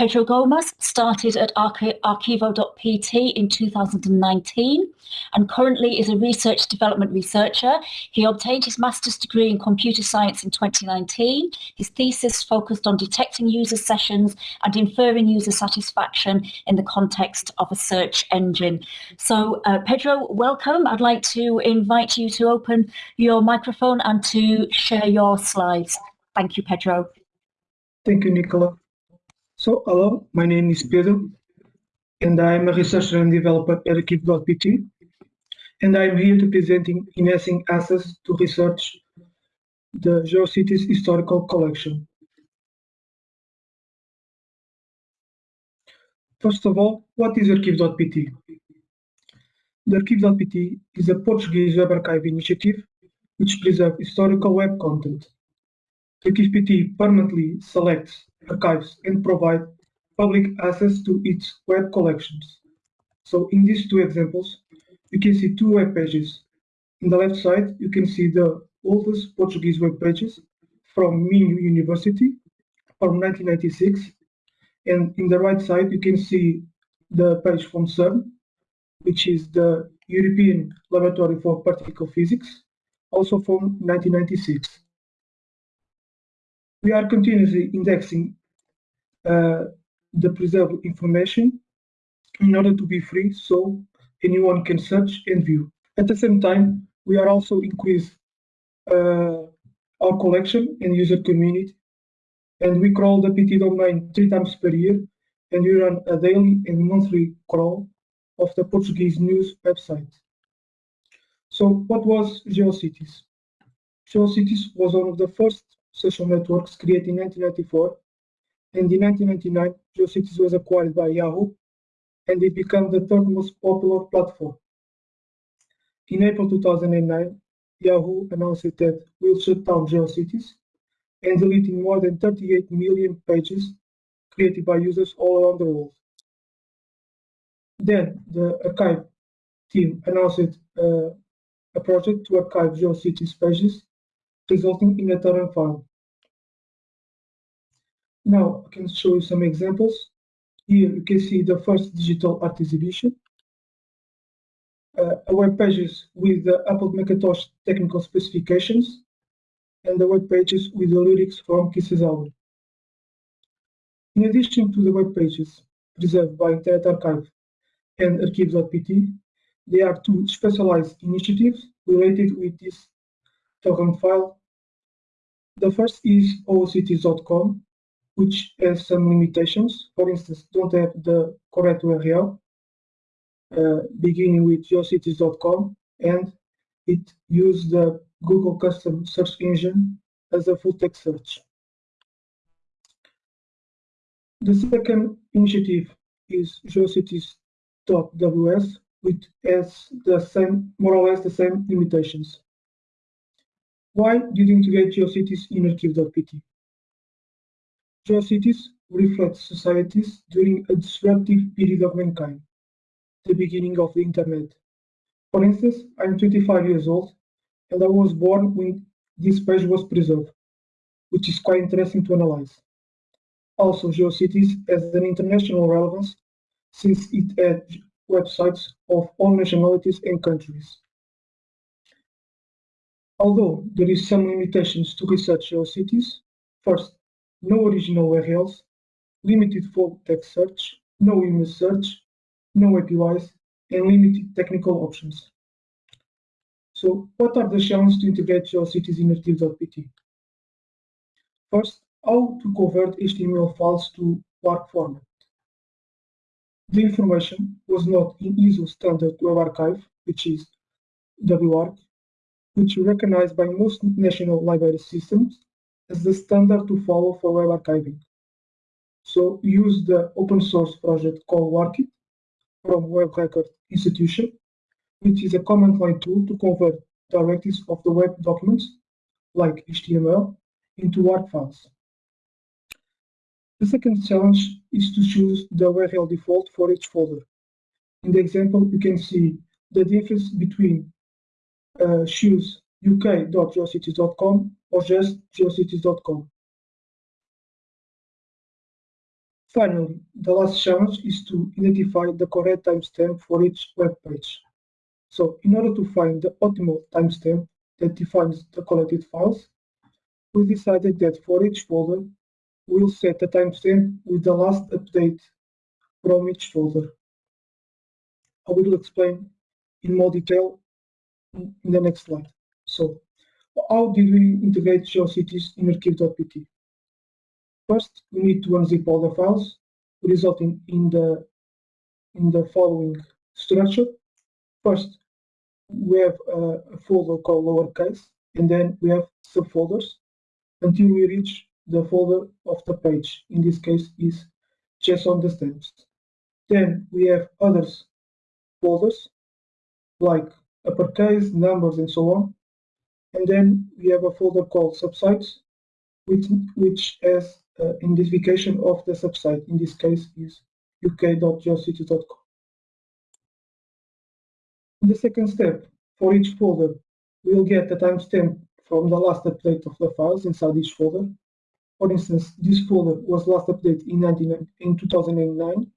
Pedro Gomes started at Arquivo.pt in 2019 and currently is a research development researcher. He obtained his master's degree in computer science in 2019. His thesis focused on detecting user sessions and inferring user satisfaction in the context of a search engine. So uh, Pedro, welcome. I'd like to invite you to open your microphone and to share your slides. Thank you, Pedro. Thank you, Nicola. So, hello, my name is Pedro, and I am a researcher and developer at Arquivo.pt, and I am here to presenting enhancing access to research the GeoCities historical collection. First of all, what is Arquivo.pt? The Arquivo.pt is a Portuguese web archive initiative which preserves historical web content. Arquivo.pt permanently selects archives and provide public access to its web collections. So in these two examples, you can see two web pages. On the left side, you can see the oldest Portuguese web pages from Minho University from 1996. And in the right side, you can see the page from CERN, which is the European Laboratory for Particle Physics, also from 1996 we are continuously indexing uh, the preserved information in order to be free so anyone can search and view. At the same time, we are also increase uh, our collection and user community and we crawl the PT domain three times per year and we run a daily and monthly crawl of the Portuguese news website. So what was GeoCities? GeoCities was one of the first social networks created in 1994, and in 1999, GeoCities was acquired by Yahoo, and it became the third most popular platform. In April 2009, Yahoo announced that will shut down GeoCities and deleting more than 38 million pages created by users all around the world. Then the archive team announced uh, a project to archive GeoCities pages resulting in a torrent file. Now I can show you some examples. Here you can see the first digital art exhibition, uh, a web pages with the Apple Macintosh technical specifications, and the web pages with the lyrics from Kisses album. In addition to the web pages preserved by Internet Archive and Arquivo.pt, there are two specialized initiatives related with this torrent file the first is OOCities.com, which has some limitations. For instance, don't have the correct URL, uh, beginning with geocities.com, and it uses the Google custom search engine as a full text search. The second initiative is geocities.ws, which has the same, more or less the same limitations. Why did you integrate GeoCities in Arquivo.pt? GeoCities reflect societies during a disruptive period of mankind, the beginning of the internet. For instance, I'm 25 years old and I was born when this page was preserved, which is quite interesting to analyze. Also, GeoCities has an international relevance since it had websites of all nationalities and countries. Although there is some limitations to research GeoCities, first, no original URLs, limited full text search, no image search, no APIs, and limited technical options. So what are the challenges to integrate GeoCities in Arquivo.pt? First, how to convert HTML files to WARC format. The information was not in ISO standard web archive, which is WARC, which is recognized by most national library systems as the standard to follow for web archiving. So use the open source project called WARCIT from Web Record Institution, which is a command line tool to convert directives of the web documents, like HTML, into WARC files. The second challenge is to choose the URL default for each folder. In the example, you can see the difference between uh, choose uk.geocities.com or just geocities.com. Finally, the last challenge is to identify the correct timestamp for each web page. So in order to find the optimal timestamp that defines the collected files, we decided that for each folder, we'll set a timestamp with the last update from each folder. I will explain in more detail in the next slide. So, how did we integrate GeoCities in Arquivo.pt? First, we need to unzip all the files, resulting in the in the following structure. First, we have a, a folder called lowercase, and then we have subfolders until we reach the folder of the page. In this case, is JSON the stamps. Then we have others folders like uppercase, numbers, and so on. And then we have a folder called subsites, which, which has uh, identification of the subsite. In this case is uk.geocities.com. In the second step, for each folder, we'll get a timestamp from the last update of the files inside each folder. For instance, this folder was last updated in, 19, in 2009.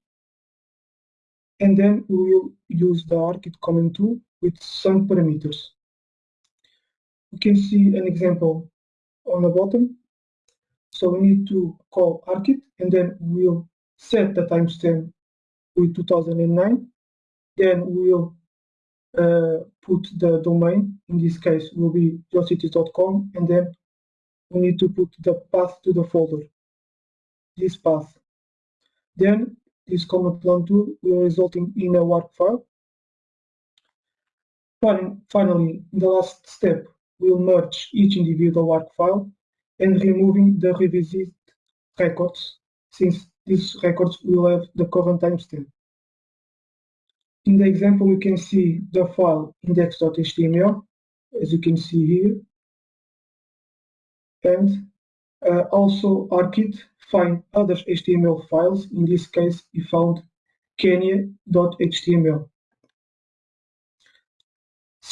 And then we will use the WARCIT command tool with some parameters. You can see an example on the bottom. So we need to call WARCIT and then we'll set the timestamp with 2009. Then we'll uh, put the domain, in this case will be geocities.com, and then we need to put the path to the folder, this path. Then this command line tool will result in, a WARC file. Finally, in the last step, we'll merge each individual WARC file and removing the revisit records, since these records will have the current timestamp. In the example, you can see the file index.html, as you can see here. And uh, also WARCIT find other HTML files. In this case, we found kenya.html.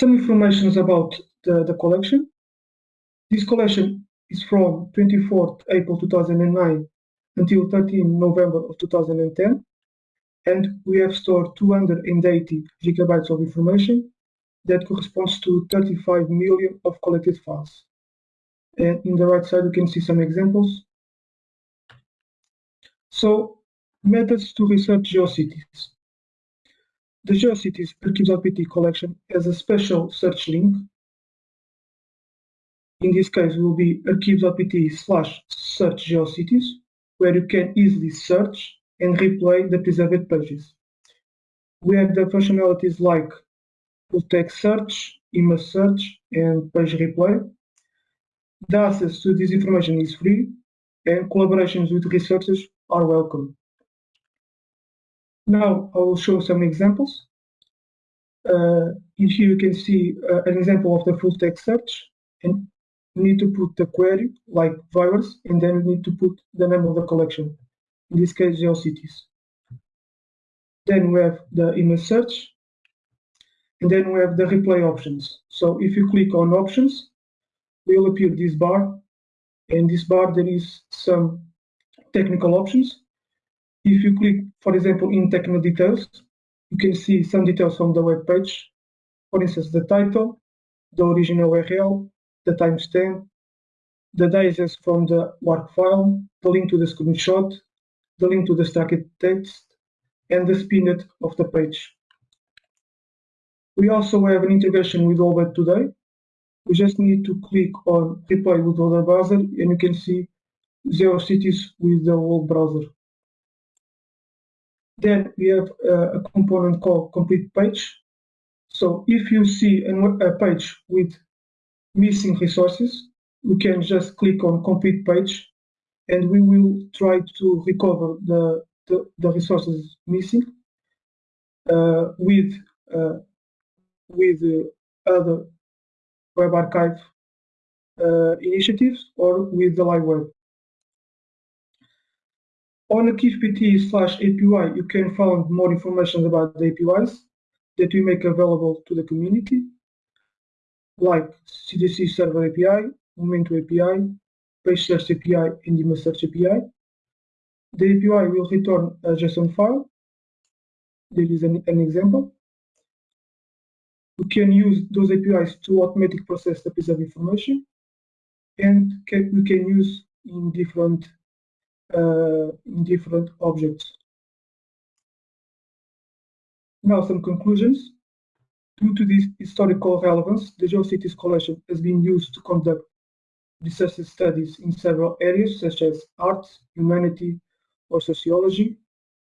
Some information about the, the collection. This collection is from 24th April 2009 until 13 November of 2010 and we have stored 280 gigabytes of information that corresponds to 35 million of collected files. And in the right side, you can see some examples. So, methods to research GeoCities. The GeoCities Arquivo.pt collection has a special search link. In this case, will be Arquivo.pt slash search GeoCities, where you can easily search and replay the preserved pages. We have the functionalities like full text search, image search, and page replay. The access to this information is free, and collaborations with researchers are welcome. Now I will show some examples. Uh, here you can see uh, an example of the full text search, and you need to put the query like virus, and then you need to put the name of the collection in this case GeoCities. Then we have the image search, and then we have the replay options. So if you click on options, will appear this bar. In this bar, there is some technical options. If you click, for example, in technical details, you can see some details from the web page. For instance, the title, the original URL, the timestamp, the digest from the WARC file, the link to the screenshot, the link to the stacked text, and the spinet of the page. We also have an integration with oldweb.today. We just need to click on Replay with other browser and you can see GeoCities with the old browser. Then we have a component called complete page. So if you see a page with missing resources, we can just click on complete page and we will try to recover the, the, the resources missing uh, with uh, with uh, other web archive uh, initiatives or with the live web. On ArquivoPT slash API, you can find more information about the APIs that we make available to the community, like CDX Server API, Memento API, Page Search API and Image Search API. the API will return a JSON file. There is an, an example. We can use those APIs to automatically process the piece of information, and can, we can use in different Uh, in different objects. Now some conclusions. Due to this historical relevance, the GeoCities collection has been used to conduct research studies in several areas such as arts, humanity, or sociology.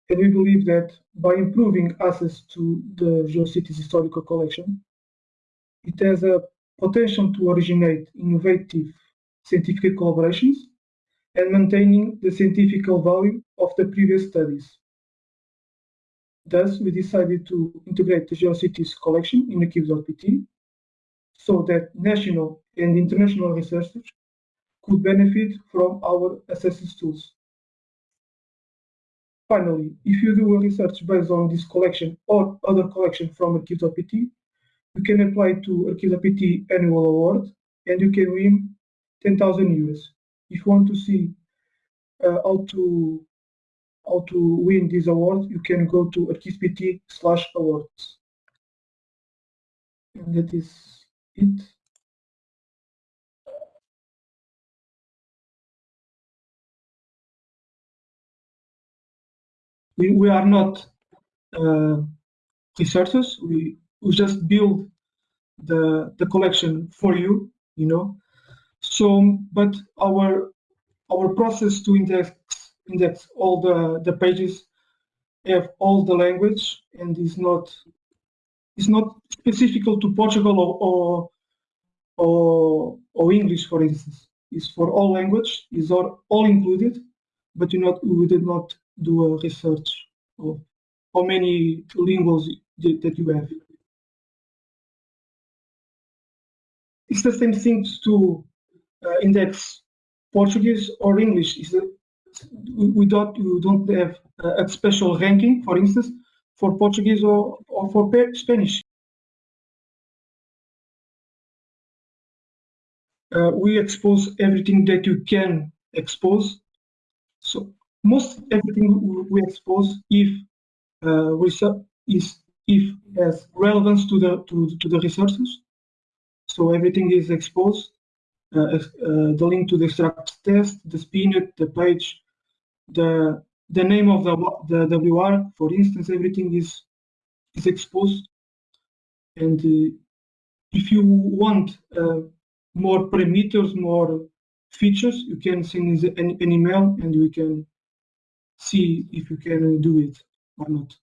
And we believe that by improving access to the GeoCities historical collection, it has a potential to originate innovative scientific collaborations and maintaining the scientific value of the previous studies. Thus, we decided to integrate the GeoCities collection in Arquivo.pt so that national and international researchers could benefit from our assessment tools. Finally, if you do a research based on this collection or other collection from Arquivo.pt, you can apply to Arquivo.pt annual award and you can win 10,000 euros. If you want to see uh, how to how to win this award, you can go to Arquivo.pt slash awards. And that is it. We, we are not uh, researchers. We, we just build the, the collection for you, you know. So, um, but our our process to index index all the, the pages have all the language and is not is not specific to Portugal or, or or, or English, for instance. It's for all language, is all, all included, but you not we did not do a research of how many linguals that you have. It's the same thing to index Portuguese or English. Is we don't we don't have a special ranking, for instance, for Portuguese or, or for Spanish. Uh, we expose everything that you can expose. So most everything we expose if uh, research is if has relevance to the to, to the resources. So everything is exposed. Uh, uh, the link to the extract test, the spinet, the page, the the name of the the WR, for instance, everything is is exposed. And uh, if you want uh, more parameters, more features, you can send an, an email and we can see if you can do it or not.